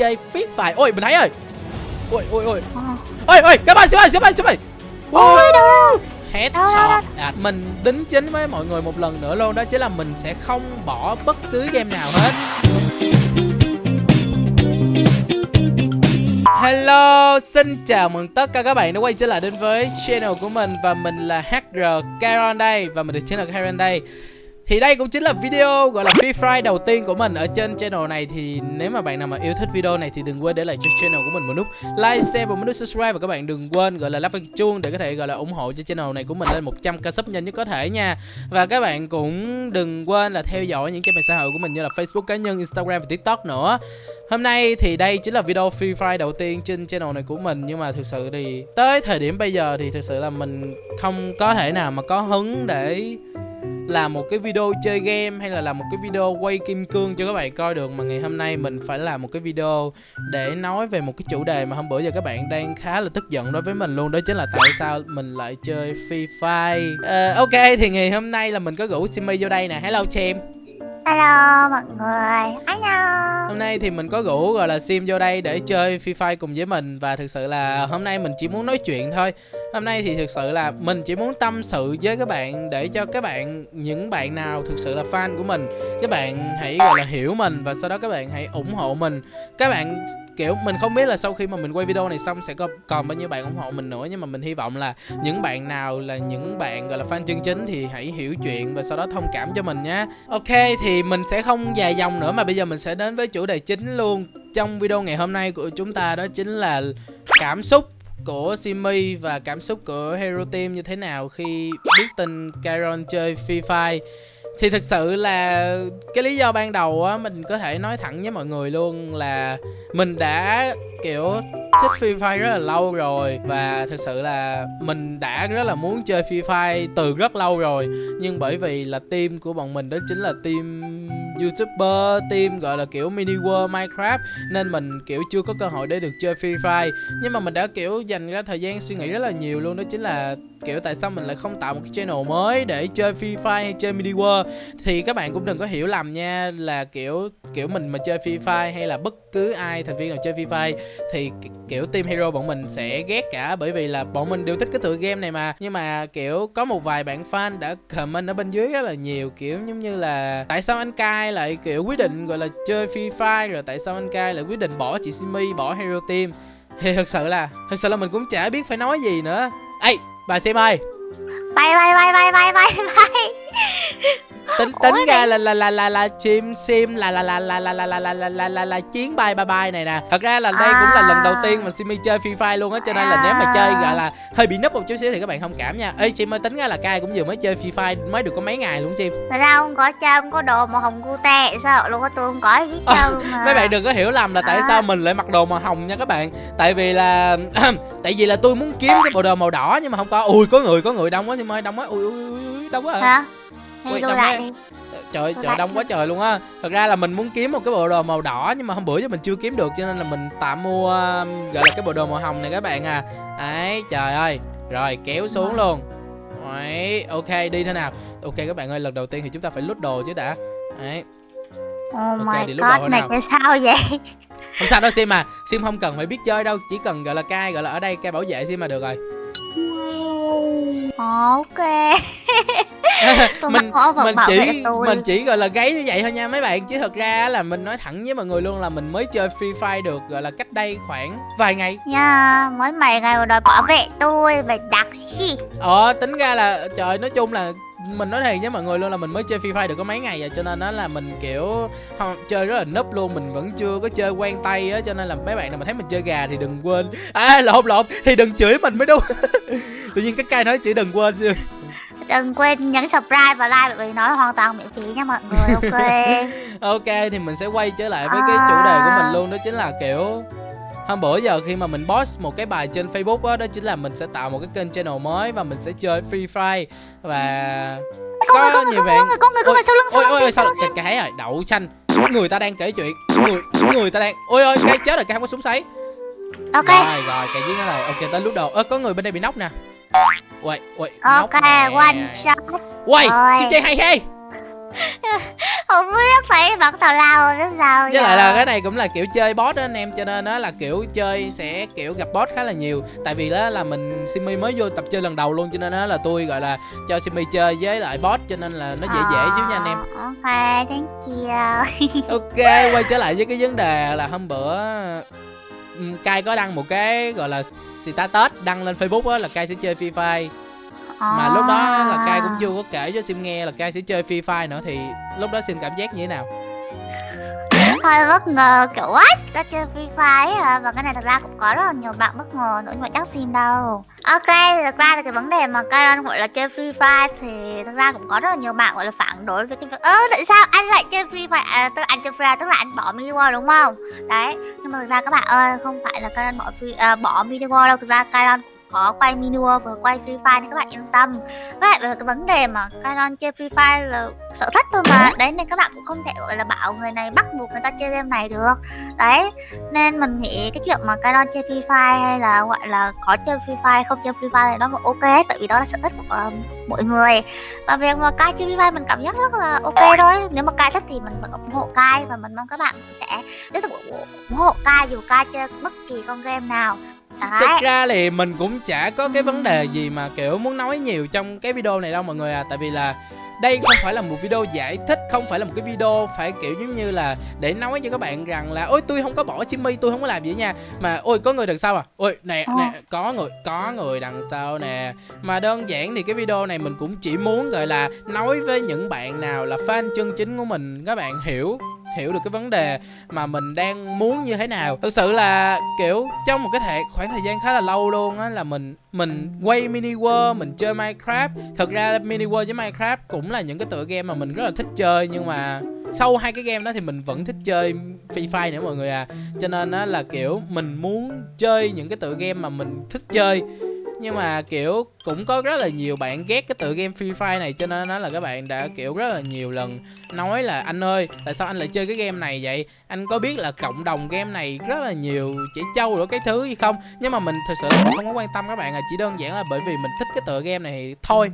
chơi Free Fire. Ôi mình thấy rồi ôi ôi ôi. Ờ. ôi ôi các bạn xem ơi xem ơi xem ơi Ôi đâu headshot. À, mình đính chính với mọi người một lần nữa luôn đó chính là mình sẽ không bỏ bất cứ game nào hết. Hello, xin chào mừng tất cả các bạn đã quay trở lại đến với channel của mình Và mình là HR Karen đây Và mình được channel Karen đây thì đây cũng chính là video gọi là Free Fire đầu tiên của mình ở trên channel này. Thì nếu mà bạn nào mà yêu thích video này thì đừng quên để lại cho channel của mình một nút like, share và một nút subscribe. Và các bạn đừng quên gọi là lắp cái chuông để có thể gọi là ủng hộ cho channel này của mình lên 100k sub nhanh nhất có thể nha. Và các bạn cũng đừng quên là theo dõi những cái mạng xã hội của mình như là Facebook cá nhân, Instagram và TikTok nữa. Hôm nay thì đây chính là video Free Fire đầu tiên trên channel này của mình. Nhưng mà thực sự thì tới thời điểm bây giờ thì thực sự là mình không có thể nào mà có hứng để làm một cái video chơi game hay là làm một cái video quay kim cương cho các bạn coi được mà ngày hôm nay mình phải làm một cái video để nói về một cái chủ đề mà hôm bữa giờ các bạn đang khá là tức giận đối với mình luôn đó chính là tại sao mình lại chơi Free Fire. Ờ, ok thì ngày hôm nay là mình có rủ Simmy vô đây nè. Hello Chim. Hello mọi người. Hello Hôm nay thì mình có rủ gọi là Sim vô đây để chơi Free Fire cùng với mình Và thực sự là hôm nay mình chỉ muốn nói chuyện thôi Hôm nay thì thực sự là mình chỉ muốn tâm sự với các bạn Để cho các bạn, những bạn nào thực sự là fan của mình Các bạn hãy gọi là hiểu mình Và sau đó các bạn hãy ủng hộ mình. Các bạn kiểu mình không biết là sau khi mà mình quay video này xong sẽ có còn bao nhiêu bạn ủng hộ mình nữa Nhưng mà mình hy vọng là những bạn nào là những bạn gọi là fan chân chính Thì hãy hiểu chuyện và sau đó thông cảm cho mình nhé Ok thì mình sẽ không dài dòng nữa mà bây giờ mình sẽ đến với chủ đề chính luôn Trong video ngày hôm nay của chúng ta đó chính là cảm xúc của Simi và cảm xúc của Hero Team như thế nào khi biết tin Caron chơi Free Fire? Thì thực sự là cái lý do ban đầu á, mình có thể nói thẳng với mọi người luôn là mình đã, kiểu, thích Free Fire rất là lâu rồi và thực sự là mình đã rất là muốn chơi Free Fire từ rất lâu rồi. Nhưng bởi vì là team của bọn mình đó chính là team YouTuber, team gọi là kiểu mini world Minecraft nên mình kiểu chưa có cơ hội để được chơi Free Fire. Nhưng mà mình đã kiểu dành ra thời gian suy nghĩ rất là nhiều luôn đó chính là kiểu, tại sao mình lại không tạo một cái channel mới để chơi Free Fire hay chơi Midi world? Thì các bạn cũng đừng có hiểu lầm nha, là kiểu kiểu mình mà chơi Free Fire hay là bất cứ ai, thành viên nào chơi Free Fire, thì kiểu team hero bọn mình sẽ ghét cả, bởi vì là bọn mình đều thích cái tựa game này mà. Nhưng mà, kiểu, có một vài bạn fan đã comment ở bên dưới rất là nhiều, kiểu giống như là, tại sao anh cai lại, kiểu, quyết định, gọi là, chơi Free Fire? Rồi tại sao anh cai lại quyết định bỏ chị Simi, bỏ hero team? Thì thật sự là, thật sự là mình cũng chả biết phải nói gì nữa. Ấy bà Sim ơi Bay bay bay bay bay bay bay tính tính ra là là là là là chim sim là là là là là là là là là là là là chiến bay bye bye này nè thật ra là đây cũng là lần đầu tiên mà simi chơi free fire luôn á cho nên là nếu mà chơi gọi là hơi bị nấp một chút xíu thì các bạn thông cảm nha ê chim ơi tính ra là cai cũng vừa mới chơi free fire mới được có mấy ngày luôn chim Thật ra không có chơi không có đồ màu hồng cute Sao luôn có tôi không có gì Ờ, mà mấy bạn đừng có hiểu lầm là tại À. sao mình lại mặc đồ màu hồng nha các bạn tại vì là tại vì là tôi muốn kiếm cái bộ đồ màu đỏ nhưng mà không có ui có người có người đông quá chim ơi đông quá ui ui ui, ui đông quá à. Hả? Thì Ui, lại đi trời Tôi trời lại đông quá trời luôn á. Thật ra là mình muốn kiếm một cái bộ đồ màu đỏ nhưng mà hôm bữa giờ mình chưa kiếm được cho nên là mình tạm mua um, gọi là cái bộ đồ màu hồng này các bạn à. Ấy trời ơi. Rồi kéo xuống luôn. Đấy, ok đi thế nào? Ok các bạn ơi lần đầu tiên thì chúng ta phải lút đồ chứ đã. Đấy Oh Ok, lúc đầu god, này nào? sao vậy? không sao đâu sim mà sim không cần phải biết chơi đâu chỉ cần gọi là cai gọi là ở đây cai bảo vệ sim mà được rồi. Ok Tôi mình mình bảo chỉ tôi. mình chỉ gọi là gáy như vậy thôi nha mấy bạn. Chứ thật ra là mình nói thẳng với mọi người luôn là mình mới chơi free fire được gọi là cách đây khoảng vài ngày. Nha, mới mày ngày đòi bảo vệ tôi Mày đặc gì ờ tính ra là trời nói chung là mình nói thiệt với mọi người luôn là mình mới chơi free fire được có mấy ngày rồi cho nên đó là mình kiểu không, chơi rất là núp luôn mình vẫn chưa có chơi quen tay á cho nên là mấy bạn nào mà thấy mình chơi gà thì đừng quên. À lộn lộn thì đừng chửi mình mới đúng. Tự nhiên cái cây nói chửi đừng quên chứ Đừng quên nhấn subscribe và like Bởi vì nó là hoàn toàn miễn phí nha mọi người Ok. Ok thì mình sẽ quay trở lại với cái chủ đề của mình luôn đó chính là kiểu hôm bữa giờ khi mà mình post một cái bài trên Facebook á đó, chính là mình sẽ tạo một cái kênh channel mới và mình sẽ chơi Free Fire và Có người, có người, có bạn- người, có người, có người sau lưng, sau ôi lưng, ôi sau sao cái cái rồi đậu xanh. Người ta đang kể chuyện người người ta đang ôi ôi cái chết rồi cái không có súng sấy. Ok, rồi rồi cái giết nó rồi. Ok tới lúc đầu. Ơ có người bên đây bị nóc nè Uầy, uầy, ok, one shot. Uầy, xin chơi hay hay. Không biết thấy bắn tào lao biết sao với lại là cái này cũng là kiểu chơi boss đó anh em cho nên nó là kiểu chơi sẽ kiểu gặp boss khá là nhiều. Tại vì đó là mình simi mới vô tập chơi lần đầu luôn cho nên đó là tôi gọi là cho simi chơi với lại boss cho nên là nó dễ dễ xíu nha anh em. Ờ, ok thank you. Ok quay trở lại với cái vấn đề là hôm bữa Kai có đăng một cái gọi là status đăng lên Facebook á là Kai sẽ chơi Free Fire. Mà lúc đó là Kai cũng chưa có kể cho Sim nghe là Kai sẽ chơi Free Fire nữa thì lúc đó Sim cảm giác như thế nào hơi bất ngờ kiểu what? Ta chơi free fire à? Và cái này thật ra cũng có rất là nhiều bạn bất ngờ nữa nhưng mà chắc xin đâu. Ok thật ra là cái vấn đề mà Karen gọi là chơi free fire thì thật ra cũng có rất là nhiều bạn gọi là phản đối với cái việc ơ tại sao anh lại chơi free fire? À, tức anh chơi free fire tức là anh bỏ mini war đúng không? Đấy nhưng mà thực ra các bạn ơi không phải là Karen bỏ free à, bỏ mini war đâu. Thực ra Karen có quay war và quay free fire nên các bạn yên tâm. Lại về cái vấn đề mà Karen chơi free fire là sở thích thôi mà. Đấy nên các bạn cũng không thể gọi là bảo người này bắt buộc người ta chơi game này được. Đấy nên mình nghĩ cái chuyện mà Kairon chơi free fire hay là gọi là có chơi free fire không chơi free fire thì nó vẫn ok hết tại vì đó là sở thích của uh, mỗi người. Và việc mà Kai chơi free fire mình cảm giác rất là ok thôi. Nếu mà Kai thích thì mình vẫn ủng hộ Kai và mình mong các bạn sẽ tiếp tục ủng hộ- Kai dù Kai chơi bất kỳ con game nào Thực ra thì mình cũng chả có cái vấn đề gì mà kiểu muốn nói nhiều trong cái video này đâu mọi người à. Tại vì là đây không phải là một video giải thích Không phải là một cái video phải kiểu giống như là Để nói cho các bạn rằng là Ôi tôi không có bỏ Jimmy tôi không có làm gì nha. Mà ôi có người đằng sau à? Ôi nè Ờ. nè có người có người đằng sau nè. Mà đơn giản thì cái video này mình cũng chỉ muốn gọi là Nói với những bạn nào là fan chân chính của mình Các bạn hiểu hiểu được cái vấn đề mà mình đang muốn như thế nào. Thực sự là, kiểu, trong một cái thể, khoảng thời gian khá là lâu luôn á, là mình mình quay mini world, mình chơi minecraft. Thực ra mini world với minecraft cũng là những cái tựa game mà mình rất là thích chơi, nhưng mà sau hai cái game đó thì mình vẫn thích chơi free fire nữa mọi người à. Cho nên á là, kiểu, mình muốn chơi những cái tựa game mà mình thích chơi nhưng mà kiểu cũng có rất là nhiều bạn ghét cái tựa game Free Fire này cho nên nó là các bạn đã kiểu rất là nhiều lần nói là anh ơi tại sao anh lại chơi cái game này vậy? Anh có biết là cộng đồng game này rất là nhiều trẻ trâu rồi cái thứ gì không? Nhưng mà mình thực sự là không có quan tâm các bạn à chỉ đơn giản là bởi vì mình thích cái tựa game này thôi.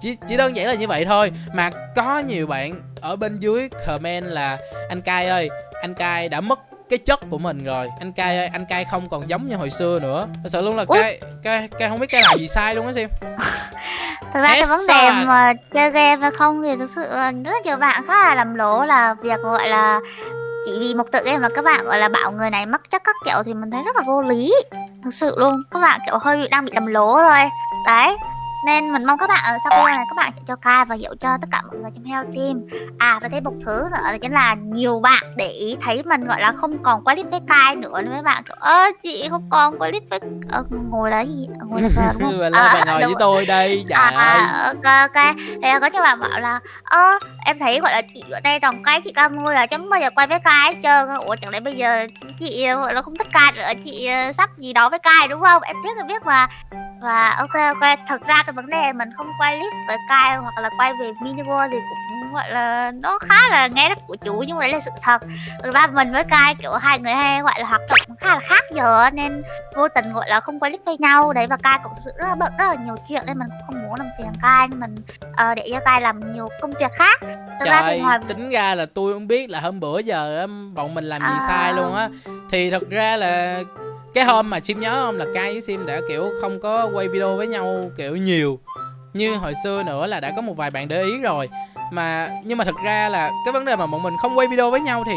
Chỉ chỉ đơn giản là như vậy thôi. Mà có nhiều bạn ở bên dưới comment là anh cai ơi anh cai đã mất cái chất của mình rồi. Anh cai ơi anh cai không còn giống như hồi xưa nữa. Thật sự luôn là cai cai cai không biết cai làm gì sai luôn á sim. Thực ra cái vấn đề mà chơi game hay không thì thực sự là rất nhiều bạn khá là lầm lỗ là việc gọi là chỉ vì một tựa game mà các bạn gọi là bảo người này mất chất các kiểu thì mình thấy rất là vô lý. Thực sự luôn các bạn kiểu hơi bị đang bị lầm lỗ thôi. Đấy nên mình mong các bạn ở sau video này các bạn hiểu cho Kai và hiểu cho tất cả mọi người trong Hero Team à và thêm một thứ nữa đó chính là nhiều bạn để ý thấy mình gọi là không còn quay clip với Kai nữa nên mấy bạn kiểu ơ chị không còn quay clip với ờ, ngồi là gì? Ngồi là đúng không? À, ngồi với tôi đây trời ơi À, ok, ok. Thì có nhiều bạn bảo là Ơ, em thấy gọi là chị ở đây đồng cái chị ca ngôi là chẳng bao giờ quay với cai hết trơn Ủa chẳng lẽ bây giờ chị ờ, gọi là không thích cai nữa Chị ờ, sắp gì đó với cai đúng không? Em biết thì biết mà Và ok ok, thật ra cái vấn đề mình không quay clip với cai hoặc là quay về mini world thì cũng gọi là nó khá là nghe đất của chú nhưng mà đấy là sự thật. Thực ra mình với cai kiểu hai người hay gọi là hoạt động khá là khác giờ nên vô tình gọi là không quay clip với nhau. Đấy và cai cũng sự rất là bận rất là nhiều chuyện nên mình cũng không muốn làm phiền cai nên mình ờ, để cho cai làm nhiều công việc khác. Thực ra thì Trời, ngoài tính ra là tôi không biết là hôm bữa giờ bọn mình làm gì À. sai luôn á. Thì thật ra là cái hôm mà Sim nhớ không là cay với Sim đã, kiểu, không có quay video với nhau, kiểu, nhiều. Như hồi xưa nữa là đã có một vài bạn để ý rồi. Mà, nhưng mà thật ra là cái vấn đề mà bọn mình không quay video với nhau thì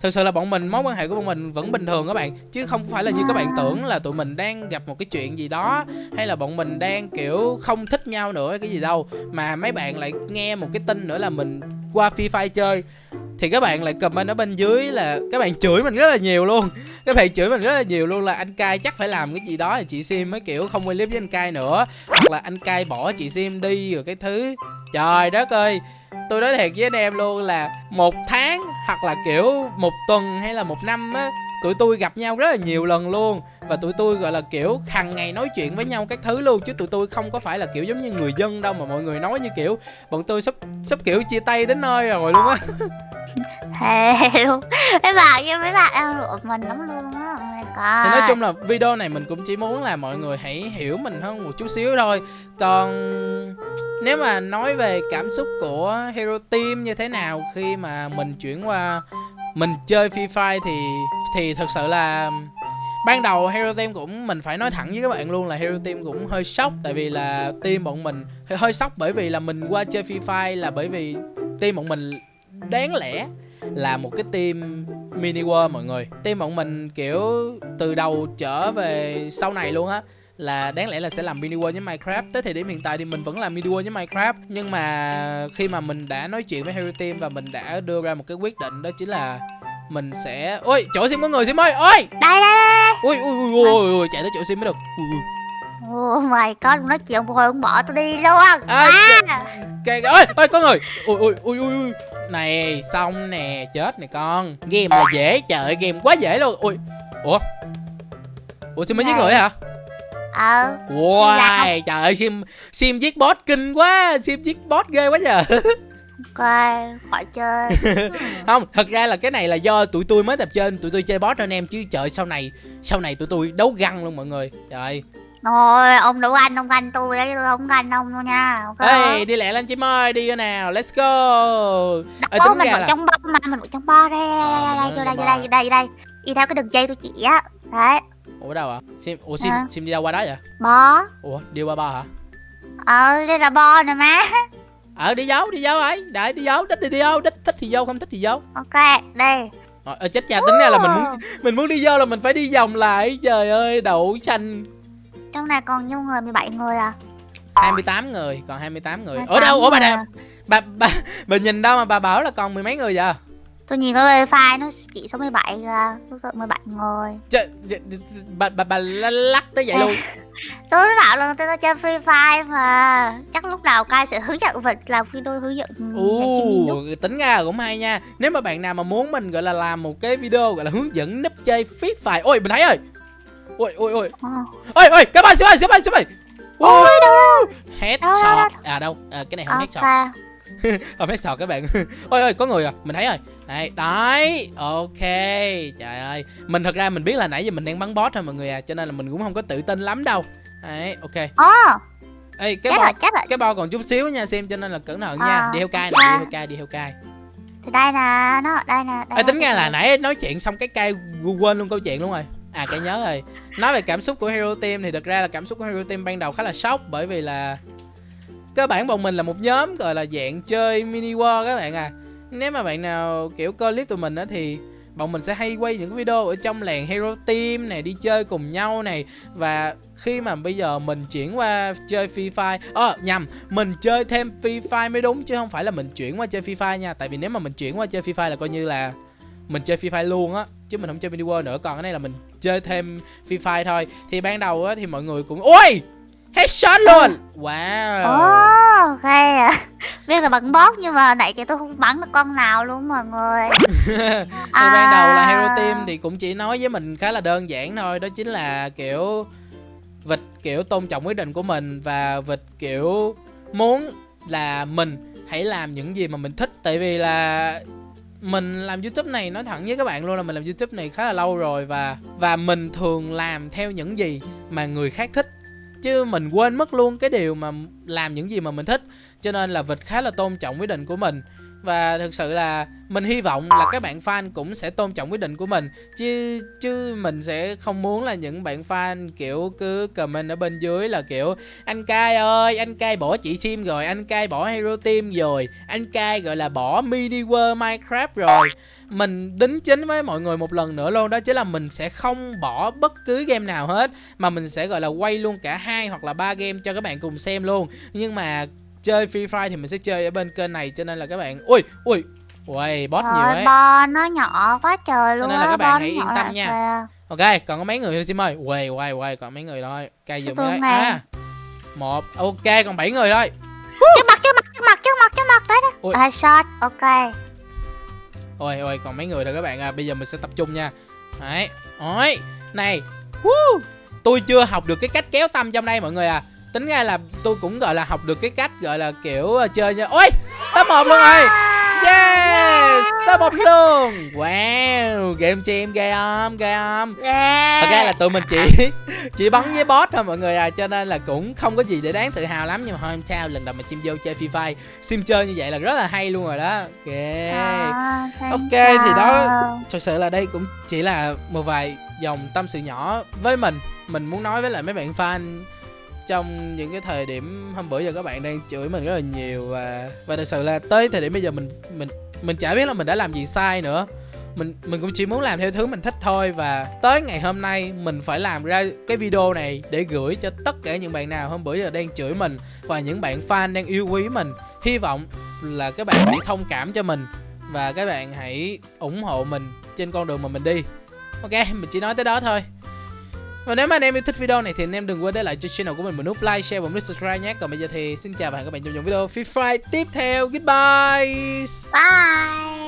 Thực sự là bọn mình, mối quan hệ của bọn mình vẫn bình thường các bạn. Chứ không phải là như các bạn tưởng là tụi mình đang gặp một cái chuyện gì đó, Hay là bọn mình đang, kiểu, không thích nhau nữa cái gì đâu. Mà mấy bạn lại nghe một cái tin nữa là mình qua Free Fire chơi, Thì các bạn lại comment ở bên dưới là các bạn chửi mình rất là nhiều luôn. Các bạn chửi mình rất là nhiều luôn là anh cai chắc phải làm cái gì đó là chị Sim mới, kiểu, không quay clip với anh cai nữa. Hoặc là anh cai bỏ chị Sim đi rồi cái thứ. Trời đất ơi, tôi nói thiệt với anh em luôn là một tháng hoặc là, kiểu, một tuần hay là một năm á tụi tôi gặp nhau rất là nhiều lần luôn. Và tụi tôi gọi là kiểu hàng ngày nói chuyện với nhau các thứ luôn chứ tụi tôi không có phải là kiểu giống như người dân đâu mà mọi người nói như kiểu bọn tôi sắp sắp kiểu chia tay đến nơi rồi luôn á. Thề luôn. Mấy bạn như mấy bạn đang lụa mình lắm luôn á oh thì nói chung là video này mình cũng chỉ muốn là mọi người hãy hiểu mình hơn một chút xíu thôi. Còn nếu mà nói về cảm xúc của Hero Team như thế nào khi mà mình chuyển qua mình chơi Free Fire thì thì thật sự là ban đầu Hero Team cũng mình phải nói thẳng với các bạn luôn là Hero Team cũng hơi sốc. Tại vì là team bọn mình hơi, hơi sốc bởi vì là mình qua chơi Free Fire là bởi vì team bọn mình đáng lẽ là một cái team mini world mọi người. Team bọn mình kiểu từ đầu trở về sau này luôn á là đáng lẽ là sẽ làm mini world với Minecraft. Tới thời điểm hiện tại thì mình vẫn làm mini world với Minecraft nhưng mà khi mà mình đã nói chuyện với Hero Team và mình đã đưa ra một cái quyết định đó chính là mình sẽ ôi chỗ sim có người sim ơi ôi! Đây đây đây ui ui ui ui, ui chạy tới chỗ sim mới được. Ui, ui. Oh my god, nói chuyện hồi ông bỏ tôi đi luôn. À, à. kìa. Ơi ơi có người. Ui ui ui ui ui. Này xong nè chết nè con. Game là dễ trời game quá dễ luôn. Ui. Ủa? Ủa sim mới giết người hả Ờ wow trời ơi sim sim giết boss kinh quá sim giết boss ghê quá giờ Ok, khỏi chơi. Không thật ra là cái này là do tụi tôi mới tập trên tụi tôi chơi boss anh em chứ trời sau này sau này tụi tôi đấu găng luôn mọi người. Trời Thôi, ông đấu anh, ông ganh tôi đấy, tôi không ganh ông đâu nha Ok ê đi lẹ lên chim ơi đi nào let's go. Ê, Ô, tính mình vẫn là- trong bo mà, mình vẫn trong bo đây, đây, đây, đây, Ờ, vô đây, vô đây, vô đây, vô đây. Đi theo cái đường dây tôi chỉ á. Đấy, ủa đâu ạ sim ủa sim Hả? sim đi đâu qua đó vậy? Bo ủa đi qua ba hả? Ờ, đây là bo nè má. Ờ đi dấu đi dấu ấy. Đại đi dấu thích thì đi dấu thích thích thì vô không thích thì vô. Ok, đây Rồi, ờ, chết cha tính ra là mình muốn mình muốn đi vô là mình phải đi vòng lại. Trời ơi đậu xanh. Trong này còn nhiêu người, 17 người à? 28 người còn 28 người. 28 ở đâu? Ủa bà nè à? bà bà bà nhìn đâu mà bà bảo là còn mười mấy người vậy Tôi nhìn cái file nó chỉ số 17 kìa Tôi tưởng 17 người Trời, bà bà bà lắc tới vậy luôn. Tôi mới bảo là tôi chơi Free Fire mà. Chắc lúc nào Kai sẽ hướng dẫn vật làm video hướng dẫn Ồ, tính ra cũng hay nha. Nếu mà bạn nào mà muốn mình gọi là làm một cái video gọi là hướng dẫn núp chơi Free Fire. Ôi, mình thấy rồi. Ôi, ôi, ôi. Ôi, ôi, các bạn, các bạn, các bạn, các bạn Ôi, đâu Headshot. À đâu, à, cái này không headshot Không headshot các bạn. Ôi, ôi, có người à, mình thấy rồi. Đấy, đấy, ok. Trời ơi, mình thật ra mình biết là nãy giờ mình đang bắn boss thôi mọi người à Cho nên là mình cũng không có tự tin lắm đâu. Đấy, ok. Ồ, Ê, cái chết bo, rồi, chết rồi. cái bo còn chút xíu nha xem cho nên là cẩn thận nha. À, Đi theo cai nè, đi theo cai, đi theo cai Thì đây nè, nó đây nè đây Ê, tính ra là nãy nói chuyện xong cái cay quên luôn câu chuyện luôn rồi. À cái nhớ rồi. Nói về cảm xúc của Hero Team thì thật ra là cảm xúc của Hero Team ban đầu khá là sốc Bởi vì là Cơ bản bọn mình là một nhóm gọi là dạng chơi mini war các bạn à. Nếu mà bạn nào, kiểu, coi clip tụi mình á thì Bọn mình sẽ hay quay những video ở trong làng Hero Team này, Đi chơi cùng nhau này. Và khi mà bây giờ mình chuyển qua chơi Free Fire Ờ nhầm, Mình chơi thêm Free Fire mới đúng Chứ không phải là mình chuyển qua chơi Free Fire nha. Tại vì nếu mà mình chuyển qua chơi Free Fire là coi như là mình chơi Free Fire luôn á, chứ mình không chơi mini world nữa. Còn cái này là mình chơi thêm Free Fire thôi. Thì ban đầu á thì mọi người cũng, ôi! Headshot luôn. Wow. Ồ, ok à. Biết là bắn bóp nhưng mà nãy giờ tôi không bắn được con nào luôn mọi người. Thì ban đầu là Hero À. Team thì cũng chỉ nói với mình khá là đơn giản thôi đó chính là kiểu vịt kiểu tôn trọng quyết định của mình và vịt kiểu muốn là mình hãy làm những gì mà mình thích. Tại vì là mình làm youtube này nói thẳng với các bạn luôn là mình làm youtube này khá là lâu rồi và và mình thường làm theo những gì mà người khác thích chứ mình quên mất luôn cái điều mà làm những gì mà mình thích. Cho nên là vịt khá là tôn trọng quyết định của mình và thực sự là mình hy vọng là các bạn fan cũng sẽ tôn trọng quyết định của mình. Chứ chứ mình sẽ không muốn là những bạn fan kiểu cứ comment ở bên dưới là kiểu, anh cai ơi, anh cai bỏ chị sim rồi, anh cai bỏ hero team rồi, anh cai gọi là, bỏ mini world minecraft rồi. Mình đính chính với mọi người một lần nữa luôn, đó chính là mình sẽ không bỏ bất cứ game nào hết, mà mình sẽ, gọi là, quay luôn cả hai hoặc là ba game cho các bạn cùng xem luôn. Nhưng mà chơi Free Fire thì mình sẽ chơi ở bên kênh này cho nên là các bạn ui ui ui boss nhiều Trời ấy. bo nó nhỏ quá trời luôn nên là các bạn hãy yên tâm nha. kìa. ok còn có mấy người thôi sim ơi. Quay quay quay còn mấy người thôi. Cây không đấy. à một ok còn 7 người thôi. Trước mặt trước mặt trước mặt trước mặt trước mặt đấy Ui. đó Headshot, ok. Ôi ôi còn mấy người rồi các bạn à. Bây giờ mình sẽ tập trung nha. Đấy ôi này Woo! tôi chưa học được cái cách kéo tâm trong đây mọi người à tính ra là tôi cũng gọi là học được cái cách gọi là kiểu ờ, chơi nha. Ôi top một luôn rồi. Yes stop up luôn. Wow game team ghê không ghê không Yeah. thật ra là tụi mình chỉ chỉ bắn với boss thôi mọi người à cho nên là cũng không có gì để đáng tự hào lắm. Nhưng mà thôi không sao lần đầu mà sim vô chơi free fire sim chơi như vậy là rất là hay luôn rồi đó. Ok. À, Ok, thì đó- you. thật sự là đây cũng chỉ là một vài dòng tâm sự nhỏ với mình. Mình muốn nói với lại mấy bạn fan trong những cái thời điểm hôm bữa giờ các bạn đang chửi mình rất là nhiều và và thật sự là tới thời điểm bây giờ mình mình mình chả biết là mình đã làm gì sai nữa. Mình mình cũng chỉ muốn làm theo thứ mình thích thôi và tới ngày hôm nay mình phải làm ra cái video này để gửi cho tất cả những bạn nào hôm bữa giờ đang chửi mình và những bạn fan đang yêu quý mình. Hy vọng là các bạn hãy thông cảm cho mình và các bạn hãy ủng hộ mình trên con đường mà mình đi. Ok, mình chỉ nói tới đó thôi và nếu mà anh em yêu thích video này thì anh em đừng quên để lại cho channel của mình một nút like, share và một nút subscribe nhé. Còn bây giờ thì xin chào và hẹn gặp lại các bạn trong những video Free Fire tiếp theo. Goodbye. Bye.